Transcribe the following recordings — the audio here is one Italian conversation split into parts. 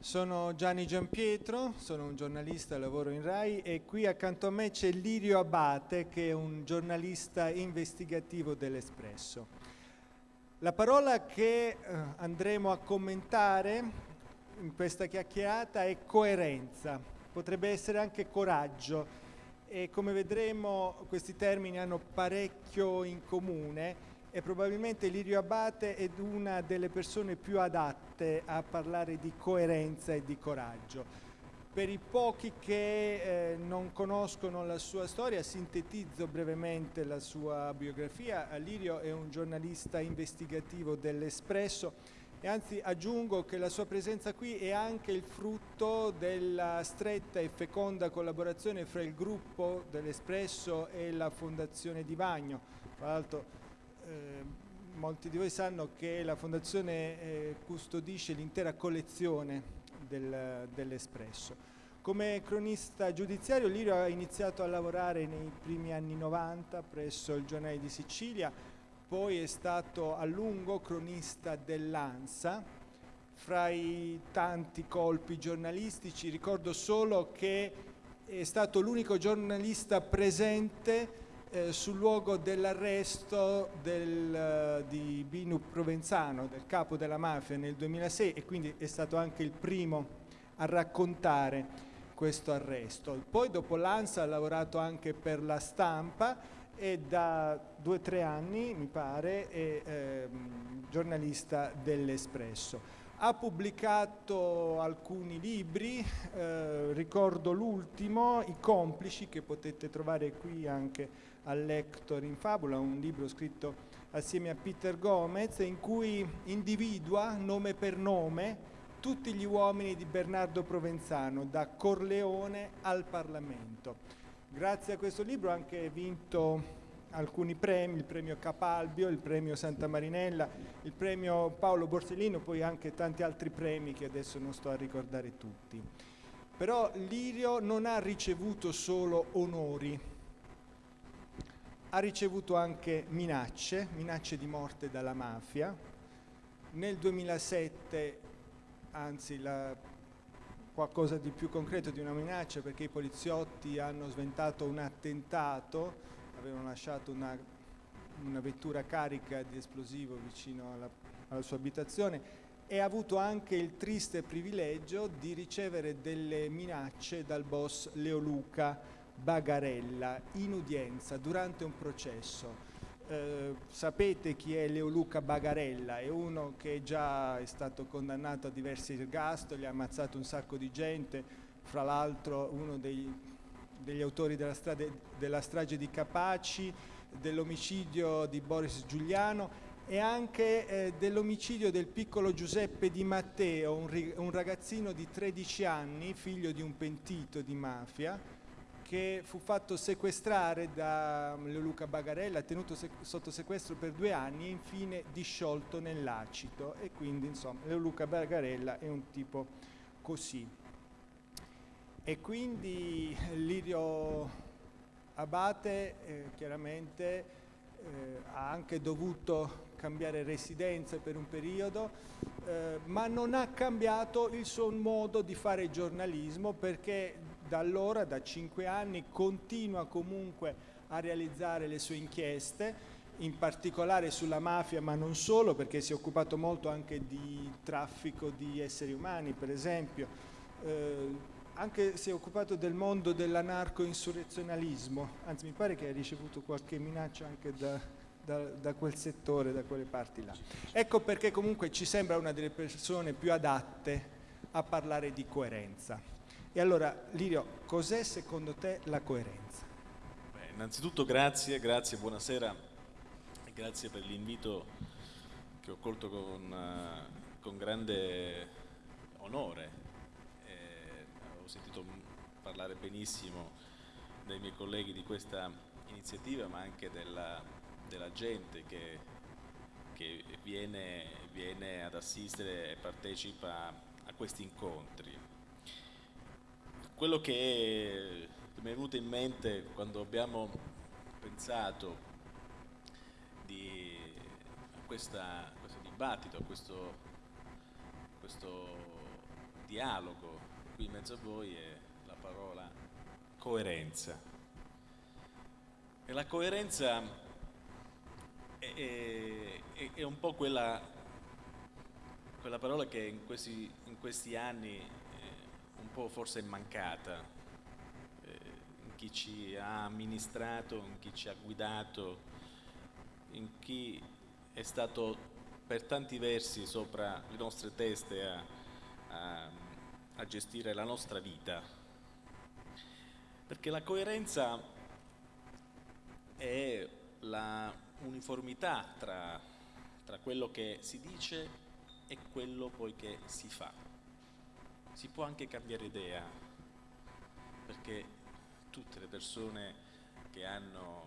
Sono Gianni Giampietro, sono un giornalista, lavoro in RAI e qui accanto a me c'è Lirio Abate che è un giornalista investigativo dell'Espresso. La parola che eh, andremo a commentare in questa chiacchierata è coerenza, potrebbe essere anche coraggio e come vedremo questi termini hanno parecchio in comune e probabilmente Lirio Abate è una delle persone più adatte a parlare di coerenza e di coraggio. Per i pochi che eh, non conoscono la sua storia, sintetizzo brevemente la sua biografia. Lirio è un giornalista investigativo dell'Espresso e anzi aggiungo che la sua presenza qui è anche il frutto della stretta e feconda collaborazione fra il gruppo dell'Espresso e la Fondazione Di Vagno. Tra l'altro molti di voi sanno che la Fondazione eh, custodisce l'intera collezione del, dell'Espresso. Come cronista giudiziario Lirio ha iniziato a lavorare nei primi anni 90 presso il Giornale di Sicilia, poi è stato a lungo cronista dell'ANSA. Fra i tanti colpi giornalistici ricordo solo che è stato l'unico giornalista presente eh, sul luogo dell'arresto del, uh, di Binu Provenzano, del capo della mafia nel 2006 e quindi è stato anche il primo a raccontare questo arresto. Poi dopo l'ANSA ha lavorato anche per la stampa e da due o tre anni, mi pare, è eh, giornalista dell'Espresso. Ha pubblicato alcuni libri, eh, ricordo l'ultimo, I complici, che potete trovare qui anche al Lector in Fabula, un libro scritto assieme a Peter Gomez, in cui individua nome per nome tutti gli uomini di Bernardo Provenzano, da Corleone al Parlamento. Grazie a questo libro ha anche vinto alcuni premi, il premio Capalbio, il premio Santa Marinella, il premio Paolo Borsellino, poi anche tanti altri premi che adesso non sto a ricordare tutti. Però Lirio non ha ricevuto solo onori, ha ricevuto anche minacce, minacce di morte dalla mafia. Nel 2007, anzi la qualcosa di più concreto di una minaccia perché i poliziotti hanno sventato un attentato, avevano lasciato una, una vettura carica di esplosivo vicino alla, alla sua abitazione e ha avuto anche il triste privilegio di ricevere delle minacce dal boss Leoluca Bagarella in udienza durante un processo. Eh, sapete chi è Leoluca Bagarella, è uno che già è stato condannato a diversi ergastoli, ha ammazzato un sacco di gente, fra l'altro uno dei, degli autori della, strade, della strage di Capaci, dell'omicidio di Boris Giuliano e anche eh, dell'omicidio del piccolo Giuseppe Di Matteo, un, un ragazzino di 13 anni, figlio di un pentito di mafia, che fu fatto sequestrare da Leoluca Bagarella, tenuto sotto sequestro per due anni e infine disciolto nell'acido e quindi insomma Leoluca Bagarella è un tipo così. E quindi Lirio Abate eh, chiaramente eh, ha anche dovuto cambiare residenza per un periodo, eh, ma non ha cambiato il suo modo di fare giornalismo perché da allora, da cinque anni, continua comunque a realizzare le sue inchieste, in particolare sulla mafia, ma non solo, perché si è occupato molto anche di traffico di esseri umani, per esempio. Eh, anche si è occupato del mondo dell'anarco-insurrezionalismo, anzi mi pare che ha ricevuto qualche minaccia anche da, da, da, quel settore, da quelle parti là. Ecco perché comunque ci sembra una delle persone più adatte a parlare di coerenza. E allora, Lirio, cos'è secondo te la coerenza? Beh, innanzitutto grazie, grazie, buonasera grazie per l'invito che ho colto con, uh, con grande onore. Eh, ho sentito parlare benissimo dai miei colleghi di questa iniziativa, ma anche della, della gente che, che viene, viene ad assistere e partecipa a questi incontri quello che mi è venuto in mente quando abbiamo pensato di, a, questa, a questo dibattito, a questo, questo dialogo qui in mezzo a voi è la parola coerenza. E la coerenza è, è, è un po' quella, quella, parola che in questi, in questi anni po' forse mancata eh, in chi ci ha amministrato, in chi ci ha guidato, in chi è stato per tanti versi sopra le nostre teste a, a, a gestire la nostra vita. Perché la coerenza è la uniformità tra, tra quello che si dice e quello poi che si fa. Si può anche cambiare idea, perché tutte le persone che hanno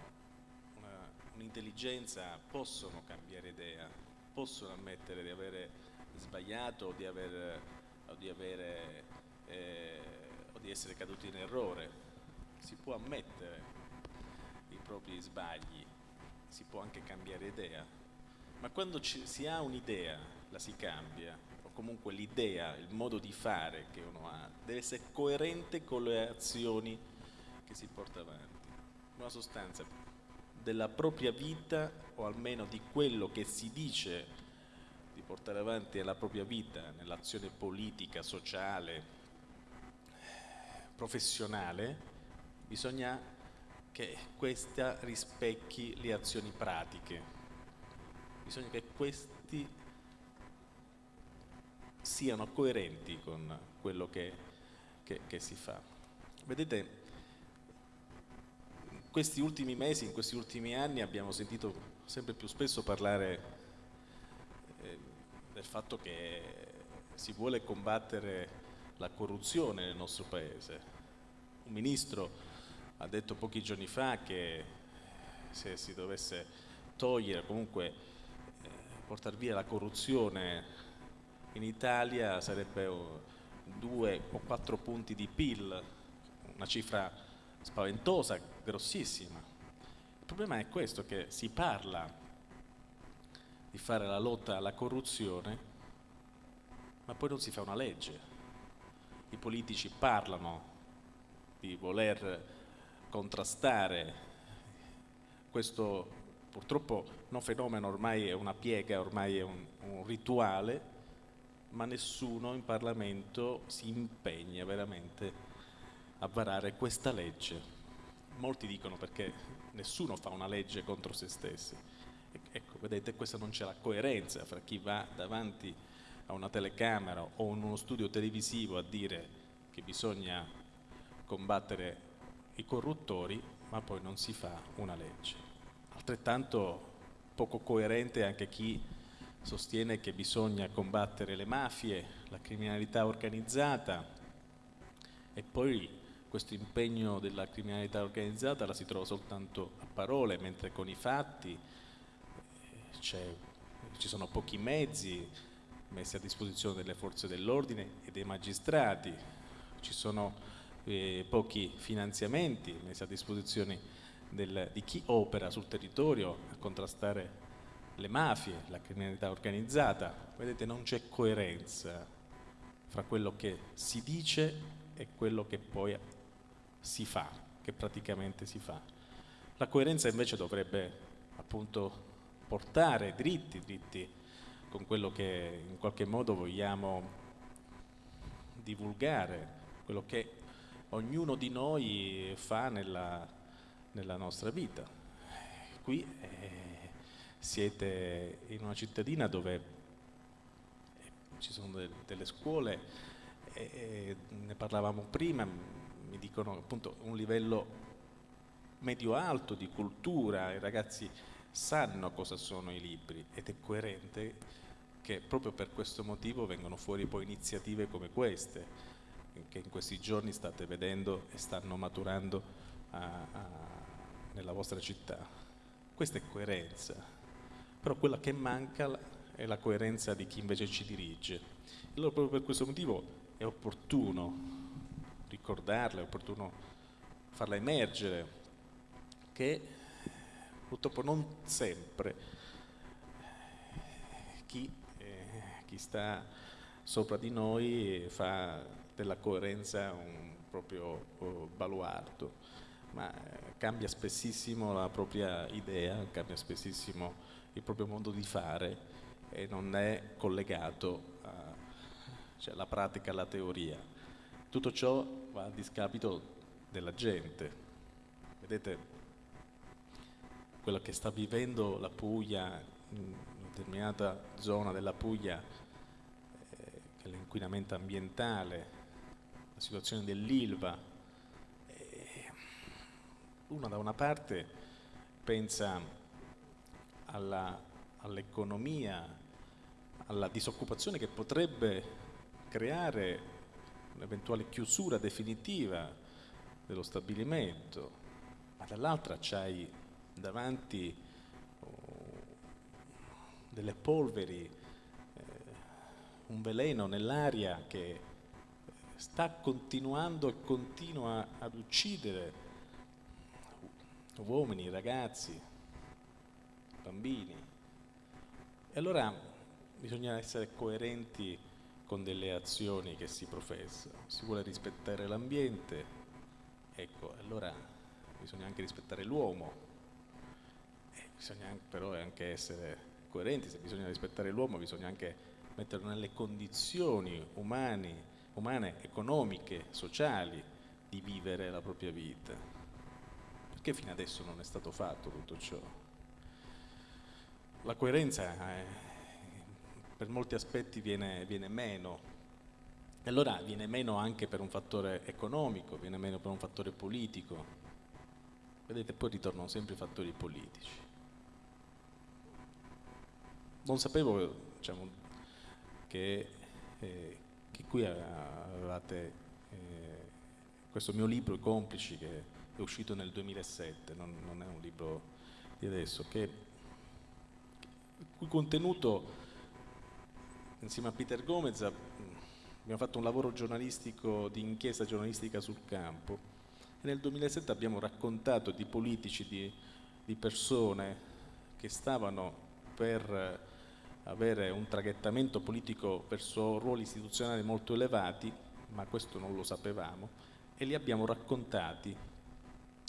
un'intelligenza possono cambiare idea, possono ammettere di avere sbagliato o di, aver, o di, avere, eh, o di essere caduti in errore, si può ammettere i propri sbagli, si può anche cambiare idea, ma quando ci, si ha un'idea la si cambia, comunque l'idea, il modo di fare che uno ha, deve essere coerente con le azioni che si porta avanti. Una sostanza, della propria vita o almeno di quello che si dice di portare avanti nella propria vita, nell'azione politica, sociale, professionale, bisogna che questa rispecchi le azioni pratiche, bisogna che questi siano coerenti con quello che, che, che si fa. Vedete, questi ultimi mesi, in questi ultimi anni abbiamo sentito sempre più spesso parlare eh, del fatto che si vuole combattere la corruzione nel nostro paese. Un ministro ha detto pochi giorni fa che se si dovesse togliere, comunque eh, portare via la corruzione in Italia sarebbe due o quattro punti di PIL, una cifra spaventosa, grossissima. Il problema è questo, che si parla di fare la lotta alla corruzione, ma poi non si fa una legge. I politici parlano di voler contrastare questo purtroppo non fenomeno, ormai è una piega, ormai è un, un rituale, ma nessuno in Parlamento si impegna veramente a varare questa legge. Molti dicono perché nessuno fa una legge contro se stessi. Ecco, vedete, questa non c'è la coerenza fra chi va davanti a una telecamera o in uno studio televisivo a dire che bisogna combattere i corruttori, ma poi non si fa una legge. Altrettanto poco coerente anche chi sostiene che bisogna combattere le mafie, la criminalità organizzata e poi questo impegno della criminalità organizzata la si trova soltanto a parole, mentre con i fatti eh, ci sono pochi mezzi messi a disposizione delle forze dell'ordine e dei magistrati, ci sono eh, pochi finanziamenti messi a disposizione del, di chi opera sul territorio a contrastare le mafie, la criminalità organizzata. Vedete, non c'è coerenza fra quello che si dice e quello che poi si fa, che praticamente si fa. La coerenza invece dovrebbe appunto portare dritti, dritti con quello che in qualche modo vogliamo divulgare, quello che ognuno di noi fa nella, nella nostra vita. Qui eh, siete in una cittadina dove ci sono de delle scuole, eh, ne parlavamo prima, mi dicono appunto un livello medio-alto di cultura, i ragazzi sanno cosa sono i libri ed è coerente che proprio per questo motivo vengono fuori poi iniziative come queste che in questi giorni state vedendo e stanno maturando a, a, nella vostra città. Questa è coerenza, però quella che manca è la coerenza di chi invece ci dirige. Allora proprio per questo motivo è opportuno ricordarla, è opportuno farla emergere, che purtroppo non sempre chi, eh, chi sta sopra di noi fa della coerenza un proprio oh, baluardo, ma eh, cambia spessissimo la propria idea, cambia spessissimo il proprio modo di fare e non è collegato alla cioè, pratica alla teoria. Tutto ciò va a discapito della gente. Vedete, quello che sta vivendo la Puglia, in una determinata zona della Puglia, eh, l'inquinamento ambientale, la situazione dell'Ilva, eh, una da una parte pensa all'economia, alla disoccupazione che potrebbe creare un'eventuale chiusura definitiva dello stabilimento, ma dall'altra c'hai davanti oh, delle polveri, eh, un veleno nell'aria che sta continuando e continua ad uccidere uomini, ragazzi, bambini. E allora bisogna essere coerenti con delle azioni che si professano. Si vuole rispettare l'ambiente, ecco, allora bisogna anche rispettare l'uomo, bisogna anche, però anche essere coerenti, se bisogna rispettare l'uomo bisogna anche metterlo nelle condizioni umani, umane, economiche, sociali di vivere la propria vita. Perché fino adesso non è stato fatto tutto ciò? La coerenza eh, per molti aspetti viene, viene meno, e allora viene meno anche per un fattore economico, viene meno per un fattore politico. Vedete, poi ritornano sempre i fattori politici non sapevo diciamo, che, eh, che, qui avevate eh, questo mio libro, I complici, che è uscito nel 2007, non, non è un libro di adesso, che, il cui contenuto insieme a Peter Gomez abbiamo fatto un lavoro giornalistico di inchiesta giornalistica sul campo. E nel 2007 abbiamo raccontato di politici, di, di persone che stavano per avere un traghettamento politico verso ruoli istituzionali molto elevati, ma questo non lo sapevamo, e li abbiamo raccontati,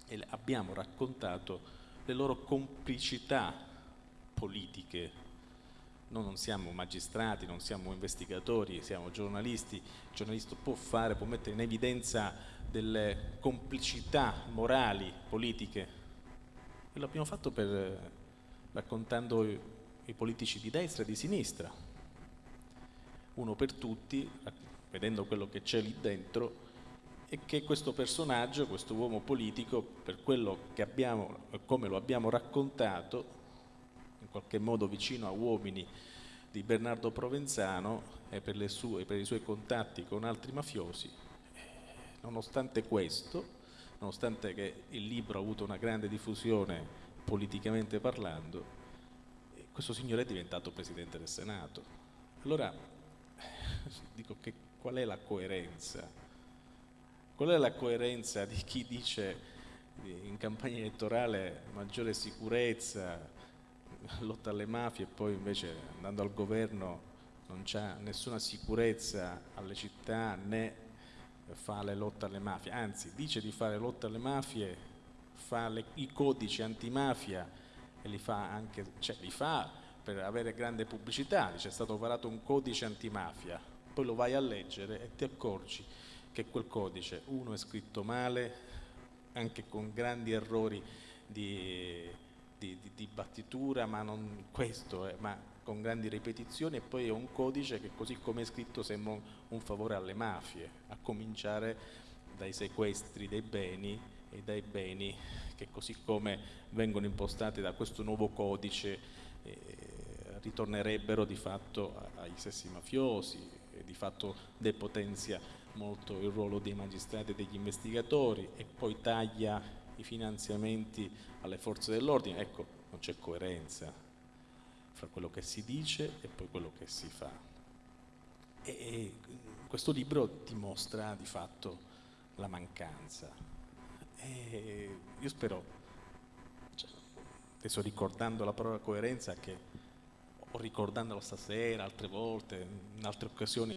e abbiamo raccontato le loro complicità politiche. Noi non siamo magistrati, non siamo investigatori, siamo giornalisti, il giornalista può fare, può mettere in evidenza delle complicità morali, politiche, e l'abbiamo fatto per, raccontando i politici di destra e di sinistra, uno per tutti, vedendo quello che c'è lì dentro, e che questo personaggio, questo uomo politico, per quello che abbiamo, come lo abbiamo raccontato, qualche modo vicino a uomini di Bernardo Provenzano e per, sue, per i suoi contatti con altri mafiosi, nonostante questo, nonostante che il libro ha avuto una grande diffusione politicamente parlando, questo signore è diventato Presidente del Senato. Allora, dico che qual è la coerenza? Qual è la coerenza di chi dice in campagna elettorale maggiore sicurezza, lotta alle mafie e poi invece andando al governo non c'è nessuna sicurezza alle città né fa le lotte alle mafie, anzi dice di fare lotta alle mafie, fa le, i codici antimafia e li fa anche, cioè li fa per avere grande pubblicità, dice è stato varato un codice antimafia, poi lo vai a leggere e ti accorgi che quel codice, uno è scritto male, anche con grandi errori di, di, di, di battitura, ma non questo, eh, ma con grandi ripetizioni e poi è un codice che così come è scritto sembra un favore alle mafie, a cominciare dai sequestri dei beni e dai beni che così come vengono impostati da questo nuovo codice eh, ritornerebbero di fatto ai stessi mafiosi e di fatto depotenzia molto il ruolo dei magistrati e degli investigatori e poi taglia i finanziamenti alle forze dell'ordine. Ecco, non c'è coerenza fra quello che si dice e poi quello che si fa. E questo libro dimostra di fatto la mancanza e io spero, cioè, adesso ricordando la parola coerenza, che o ricordandolo stasera, altre volte, in altre occasioni